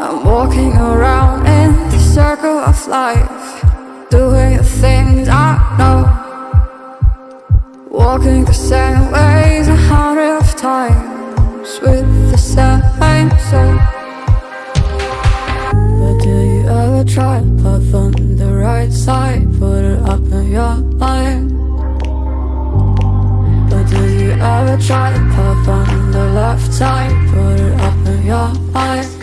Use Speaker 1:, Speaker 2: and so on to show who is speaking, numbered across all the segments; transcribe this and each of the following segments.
Speaker 1: I'm walking around in the circle of life, doing the things I know. Walking the same ways a hundred of times with the same soul. But do you ever try to path on the right side? Put it up in your mind. But do you ever try to path on the left side? Put it up in your mind.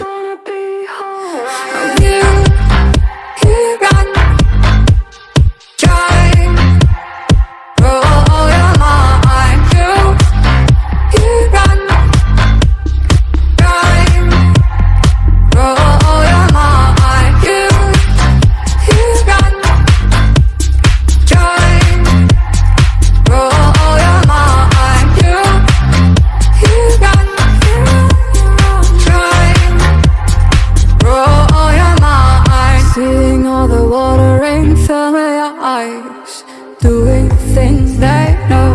Speaker 1: Watering fill your eyes. Doing things they know.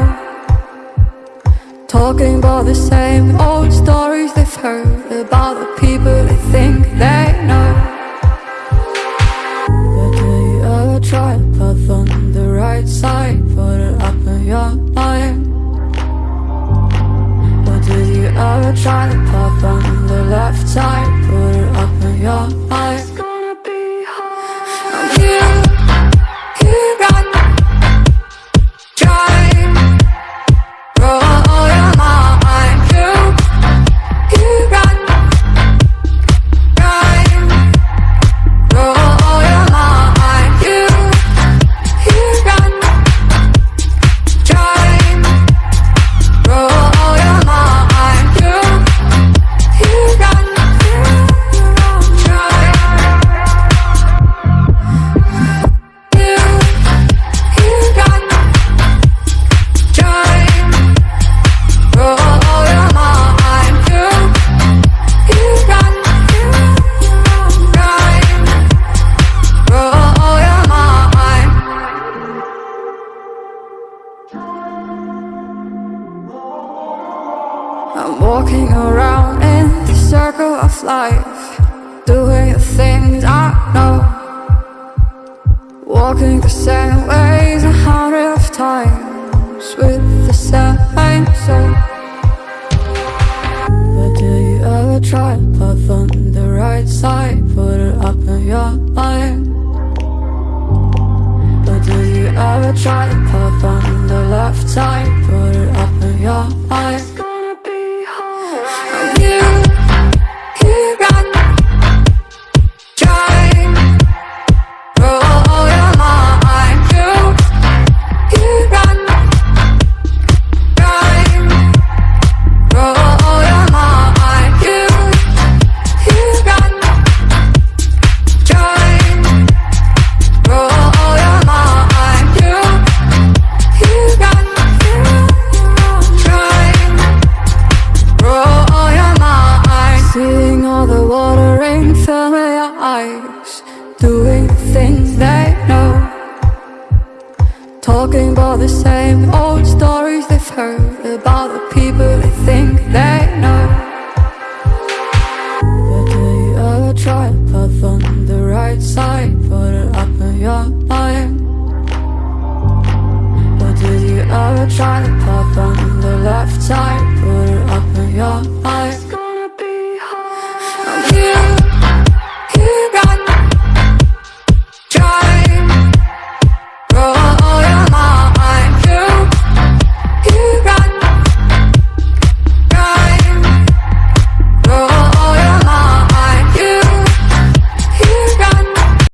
Speaker 1: Talking about the same old I'm walking around in the circle of life, doing the things I know. Walking the same ways a hundred of times with the same soul. But do you ever try to path on the right side? Put it up in your mind. But do you ever try to path on the left side? Put it up in your mind. Watering fill your eyes. Doing things they know. Talking about the same old stories they've heard about the people they think they know. But do you ever try to path on the right side? Put it up in your mind. But do you ever try